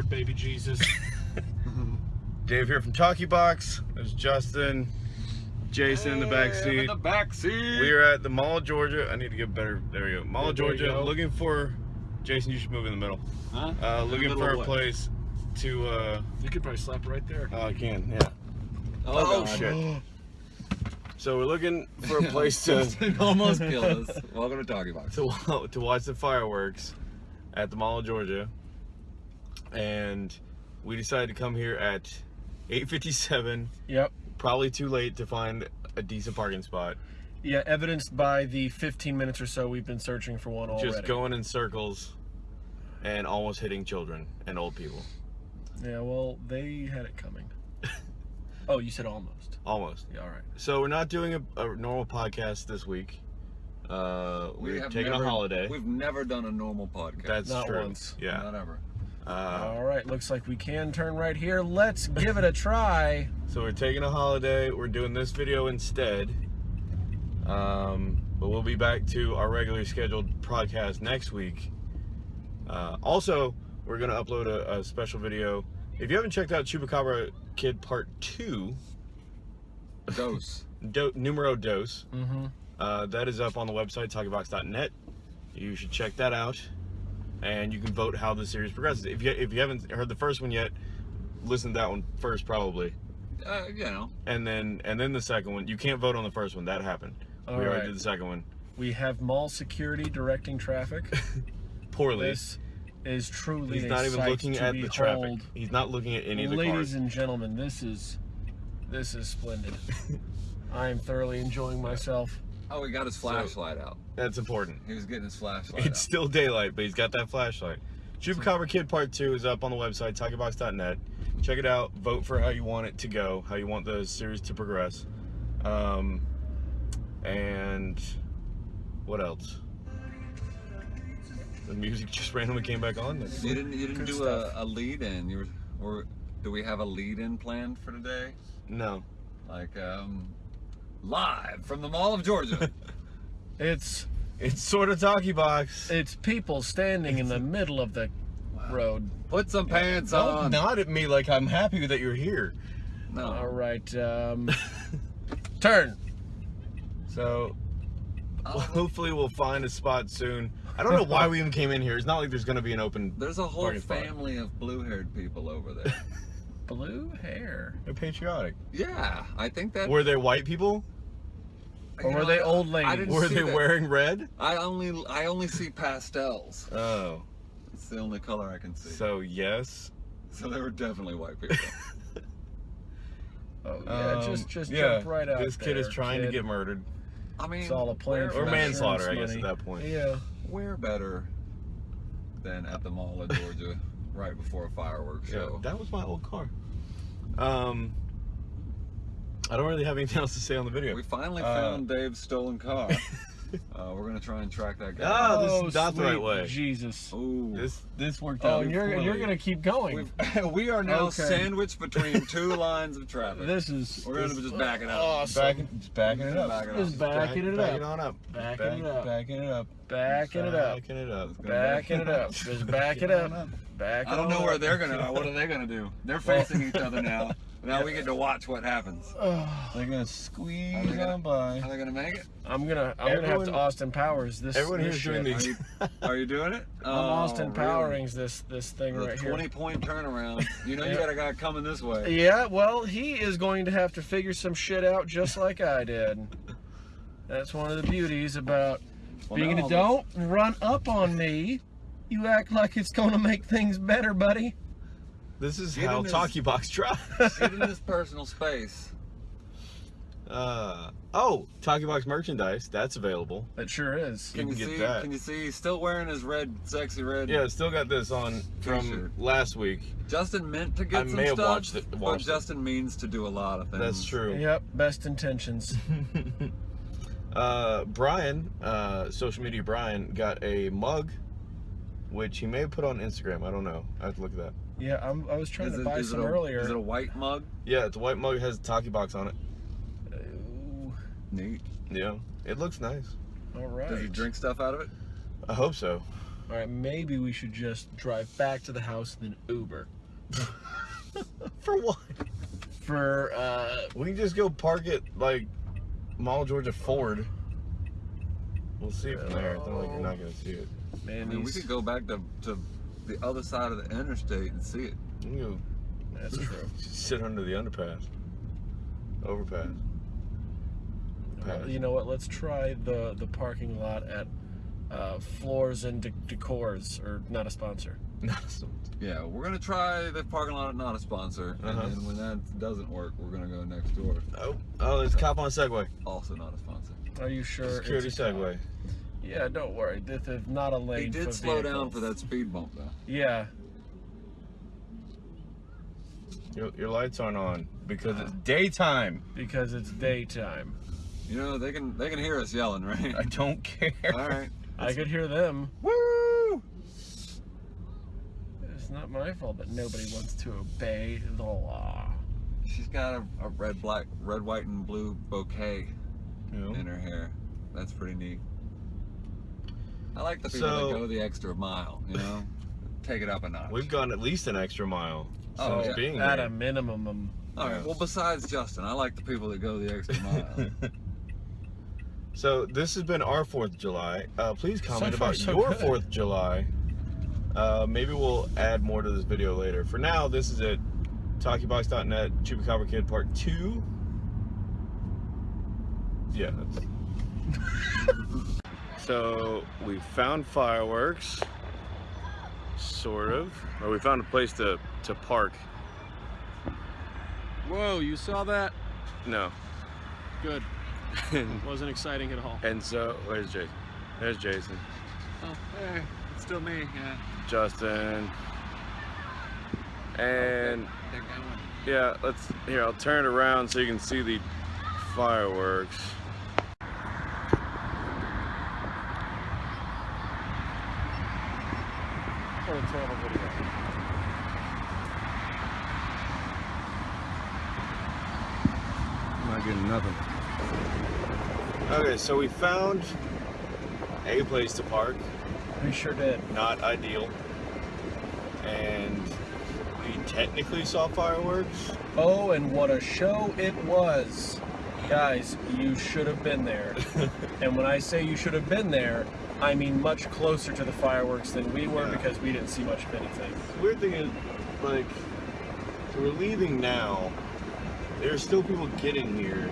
Lord, baby Jesus. Dave here from Talkie Box. There's Justin, Jason in the back Hey, I'm seat. In the back seat. We are at the Mall of Georgia. I need to get better. There we go. Mall of There you Georgia. go. Looking for Jason. You should move in the middle. Huh? Uh, looking middle for a what? place to. Uh, you could probably slap right there. oh, I can. Yeah. Oh, Oh, shit. So we're looking for a place to almost killed us. Welcome to Talkie Box. to to watch the fireworks at the Mall of Georgia, and we decided to come here at 8:57. Yep. Probably too late to find a decent parking spot. Yeah, evidenced by the 15 minutes or so we've been searching for one already. Just going in circles and almost hitting children and old people. Yeah, well, they had it coming. oh, you said almost. Almost. Yeah, all right. So we're not doing a, a normal podcast this week. Uh, We we're taking never- a holiday. We've never done a normal podcast. That's Not true. once. Yeah. Not ever. Uh, all right, looks like we can turn right here. Let's give it a try. so we're taking a holiday. We're doing this video instead. Um, but we'll be back to our regularly scheduled podcast next week. Uh, also, we're going to upload a, a special video. If you haven't checked out Chupacabra Kid Part 2, Dose. do, numero dos, Mm-hmm. uh, that is up on the website, talkiebox.net. You should check that out. And you can vote how the series progresses. If you, if you haven't heard the first one yet, listen to that one first, probably. Uh, you know. and then and then the second one. You can't vote on the first one. That happened. All we already did the second one We have mall security directing traffic. poorly. This is truly He's a not even sight looking to at the behold. traffic. He's not looking at any of the Ladies cars. and gentlemen, this is this is splendid. I am thoroughly enjoying myself. Oh, he got his flashlight out. That's important. He was getting his flashlight It's out. still daylight, but he's got that flashlight. Chupacabra Kid Part 2 is up on the website, talkiebox.net. Check it out. Vote for how you want it to go, how you want the series to progress. Um, and what else? The music just randomly came back on. That's- You didn't. You didn't do a, a lead in. You were. Or do we have a lead in planned for today? No. Like um, live from the Mall of Georgia. It's It's sort of Talkie Box. it's people standing in the middle of the road. Put some pants Don't on. nod at me like I'm happy that you're here. No. All right, um, turn. So Oh. hopefully we'll find a spot soon. I don't know why we even came in here. It's not like there's going to be an open. There's a whole Parking spot. family of blue-haired people over there. Blue hair. They're patriotic. yeah, I think that. Were they white people? Or you were know, they old ladies? Were they that. wearing red? I only I only see pastels. Oh, It's the only color I can see. so yes. So they were definitely white people. Oh yeah, Um, just just yeah, jump right out. This kid is there, trying to get murdered I mean, It's all a plan for or manslaughter, I insurance guess, at that point. Yeah. Where better than at the Mall of Georgia, right before a fireworks Yeah, show? that was my old car. Um, I don't really have anything else to say on the video. We finally Uh, found Dave's stolen car. uh, we're gonna try and track that guy. Ah, this oh, is not the right way. Jesus. Ooh. This this worked Oh, out. and you're poorly. you're gonna keep going. We've, we are now Okay. sandwiched between two lines of traffic. This is We're gonna just back it up. Awesome. backing, just backing it up. Back it up. Just backing it Back it up. on up. Backing Back- it up. Backing it up. Backing it up. Backing it up. Let's Backing it up. Just back it up. Back I don't know on where they're gonna. What are they gonna do? They're facing each other now. Now we get to watch what happens. They're gonna Are squeeze they gonna- on by. Are they gonna make it? I'm gonna I'm gonna have to Austin Powers this. Everyone this here's doing shit. Are these. you, are you doing it? I'm Oh, Austin really? Powerings this this thing The right 20 here. point turnaround. You know you Yeah. got a guy coming this way. Yeah, well, he is going to have to figure some shit out just like I did. That's one of the beauties about Well, being now a don't run up on me. You act like it's going to make things better, buddy. This is Get how in this- Talkie Box drives. Get in this personal space. Uh, oh, Talkie Box merchandise. That's available. It sure is. Can You you, can get see? that. Can you see? He's still wearing his red, sexy red. Yeah, still got this on from T-shirt. last week. Justin meant to get I some may have stuff, watched it- but watched it. Justin means to do a lot of things. That's true. Yep, best intentions. Uh, Brian, uh, social media Brian, got a mug, which he may have put on Instagram. I don't know. I have to look at that. Yeah, I'm, I was trying Is to it- buy some a- earlier. Is it a white mug? Yeah, it's a white mug. It has a Talkie Box on it. Ooh, Neat. Yeah, it looks nice. all right. Does he drink stuff out of it? I hope so. All right, maybe we should just drive back to the house and then Uber For what? for. uh We can just go park it like Mall Georgia Ford. We'll see from there. It's not like you're not gonna see it. Man, I mean, we could go back to, to the other side of the interstate and see it. We can go That's true. sit under the underpass, overpass. Pass. You know what? Let's try the the parking lot at uh, Floors and De- Decors, or not a sponsor. Yeah, we're gonna try the parking lot, at not a sponsor, Uh-huh. and then when that doesn't work, we're gonna go next door. oh, oh, there's a cop on a Segway. Also not a sponsor. Are you sure? Security it's a cop? Segway. Yeah, don't worry. This is not a lane. He did for slow down for that speed bump though. Yeah, Your, your lights aren't on because it's uh, daytime. because it's daytime. You know they can they can hear us yelling, right? I don't care. All right. I could hear them. Woo! It's not my fault that nobody wants to obey the law. She's got a, a red, black, red, white, and blue bouquet You in her hair. That's pretty neat. I like the people So- that go the extra mile. You know, take it up a notch. We've gone at least an extra mile Oh, since yeah. being At here. a minimum, um, All right. Well, besides Justin, I like the people that go the extra mile. so this has been our Fourth of July. Uh, please comment far, about so your good. Fourth of July. Uh, maybe we'll add more to this video later. For now, this is it. TalkieBox.net, Chupacabra Kid Part Two. Yeah. So we found fireworks, sort of, or we found a place to to park. Whoa, you saw that? No. Good. and, Wasn't exciting at all. and so where's Jason? There's Jason. oh, hey, it's still me. Yeah. Justin. Oh, and They're yeah, let's here, I'll turn it around so you can see the fireworks. What a terrible video. I'm not getting nothing. Okay, so we found a place to park. We sure did. Not ideal. And we technically saw fireworks. Oh, and what a show it was. Guys, you should have been there. and when I say you should have been there, I mean much closer to the fireworks than we were Yeah. because we didn't see much of anything. The weird thing is, like, so we're leaving now. There are still people getting here.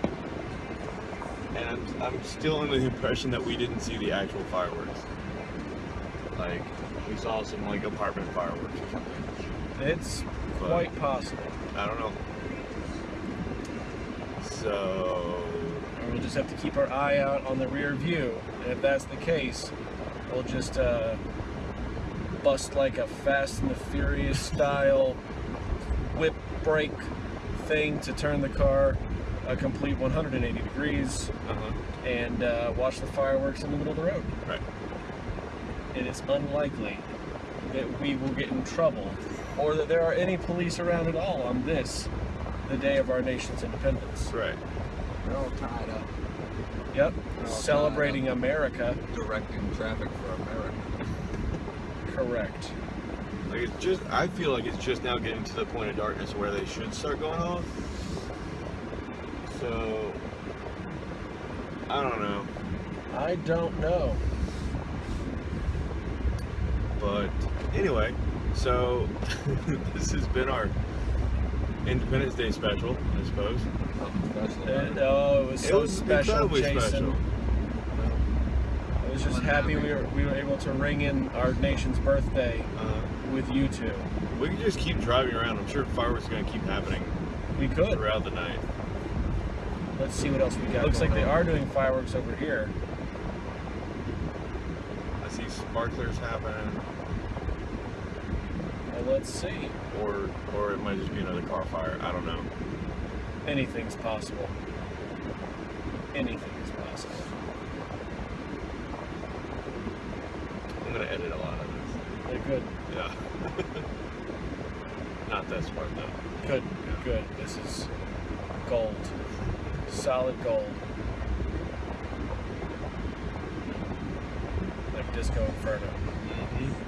And I'm, I'm still under the impression that we didn't see the actual fireworks. Like, we saw some, like, apartment fireworks or something. It's But- quite possible. I don't know. So, And We'll just have to keep our eye out on the rear view. And if that's the case, we'll just uh, bust like a Fast and the Furious style whip brake thing to turn the car a complete 180 degrees uh-huh. and uh, watch the fireworks in the middle of the road. Right. And it's unlikely that we will get in trouble or that there are any police around at all on this, the day of our nation's independence. Right. They're all tied up, Yep. all Celebrating America. directing traffic for America. Correct. Like, it's just, I feel like it's just now getting to the point of darkness where they should start going off. So, I don't know. I don't know. But anyway, so this has been our Independence Day special, I suppose. Something special. about And, it. oh, it was so it was special, incredibly Jason. special. I was just happy we were we were able to ring in our nation's birthday Uh, with you two. we could just keep driving around. I'm sure fireworks are going to keep happening We could. throughout the night. Let's see what else we got. Looks like going they are doing fireworks over here. I see sparklers happening, Well, let's see. or or it might just be another car fire. I don't know. Anything's possible. Anything is possible. I'm going to edit a lot of this. They're good. Yeah. Not this part though. Good. Good. This is gold. Solid gold. Like Disco Inferno. Mm-hmm.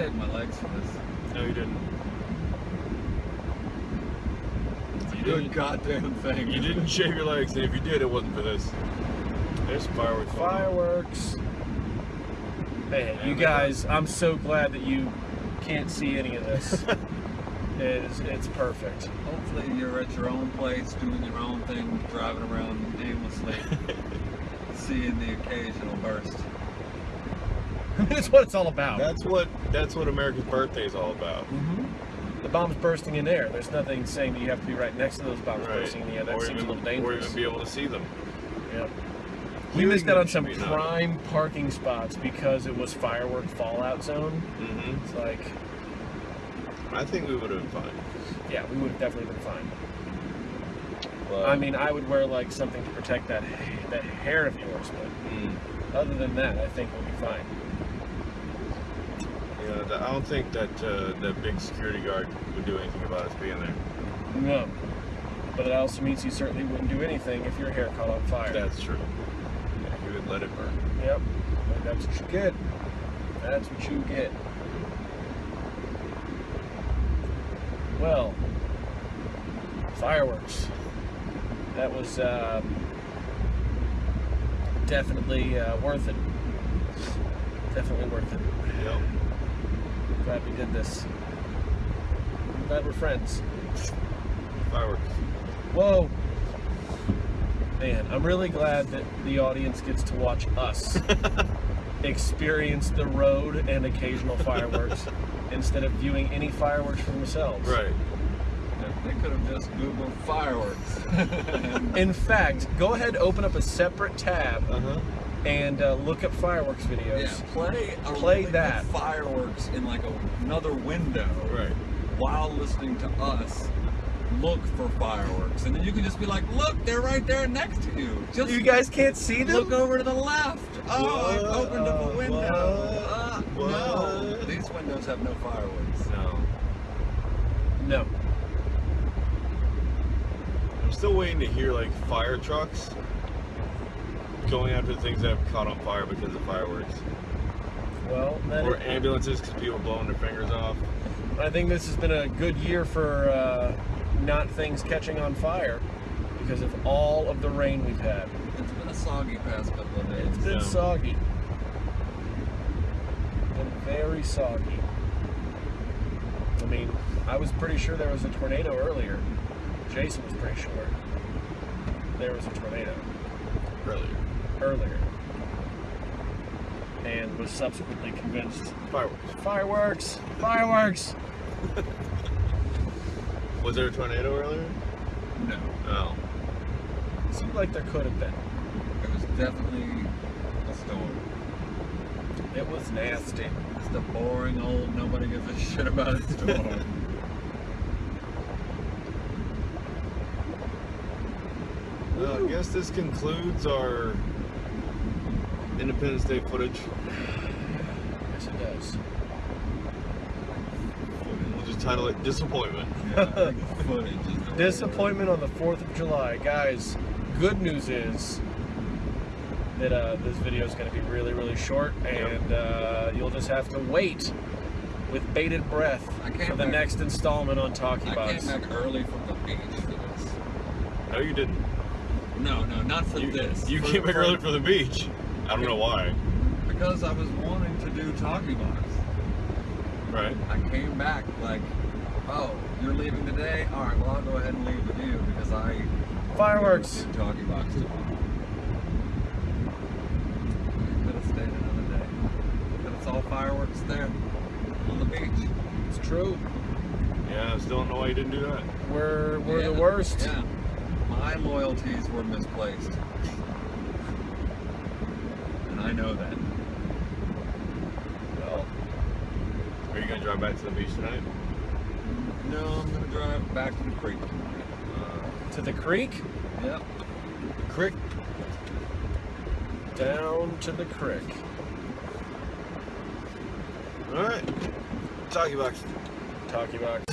Shaved my legs for this. No, you didn't. You good didn't- goddamn thing. You didn't shave your legs, and if you did, it wasn't for this. There's fireworks. Fireworks. Hey, you guys, I'm so glad that you can't see any of this. it's, it's perfect. Hopefully you're at your own place doing your own thing, driving around aimlessly, seeing the occasional burst. That's what it's all about. That's what that's what America's birthday is all about. Mhm. The bomb's bursting in air. There's nothing saying that you have to be right next to those bombs bursting in the air. That or seems even, a little dangerous. or even be able to see them. Yeah. We missed out on some should be enough. prime parking spots because it was firework fallout zone. hmm It's like, I think we would have been fine. yeah, we would have definitely been fine. But, I mean, I would wear like something to protect that that hair of yours, but mm, other than that, I think we'll be fine. You know, th- I don't think that uh, that big security guard would do anything about us being there. No. But it also means you certainly wouldn't do anything if your hair caught on fire. That's true. Yeah, he would let it burn. Yep. And That's what you get. That's what you get. Well, fireworks. That was um, definitely uh, worth it. Definitely worth it. Yep. Glad we did this. I'm glad we're friends. Fireworks. Whoa. Man, I'm really glad that the audience gets to watch us experience the road and occasional fireworks instead of viewing any fireworks for themselves. Right. They could have just Googled fireworks. In fact, go ahead open up a separate tab Uh huh. And uh, look up fireworks videos. yeah, play a Play that. fireworks in like a, another window Right. while listening to us look for fireworks, and then you can just be like, "Look, they're right there next to you." Just You guys can't see them? look over to the left. Oh, I've opened up a window. Uh, no, these windows have no fireworks. No. No. I'm still waiting to hear like fire trucks going after things that have caught on fire because of fireworks, Well, that or ambulances because people are blowing their fingers off. I think this has been a good year for uh, not things catching on fire because of all of the rain we've had. It's been a soggy past couple of days. It's been Yeah. soggy. Been very soggy. I mean, I was pretty sure there was a tornado earlier. Jason was pretty sure there was a tornado Earlier. Earlier. And was subsequently convinced Fireworks. fireworks, fireworks. Was there a tornado earlier? No, No. It seemed like there could have been. it was definitely a storm. It was nasty. Just the boring old nobody gives a shit about it storm. Well, I guess this concludes our Independence Day footage. Yes, it does. We'll just title it Disappointment. yeah, I think footage is the word. Disappointment on the 4th of July. Guys, good news is that uh, this video is going to be really, really short, and uh, you'll just have to wait with bated breath for the back- next installment on Talkie I Box. came back early from the beach for this. No, you didn't. No, no, not for You, this. you For- came back early for the beach. I don't know why. Because I was wanting to do Talkie Box. Right. I came back like, oh, you're leaving today? All right, well, I'll go ahead and leave with you because I Fireworks. do Talkie Box tomorrow. Could have stayed another day. But it's all fireworks there on the beach. It's true. Yeah, I still don't know why you didn't do that. We're, we're the worst. Yeah. My loyalties were misplaced. And I know that. Well, Are you gonna drive back to the beach tonight? No, I'm gonna drive back to the creek. Uh, to the creek, Yep. Creek. down to the creek. All right. Talkie box. Talkie Box.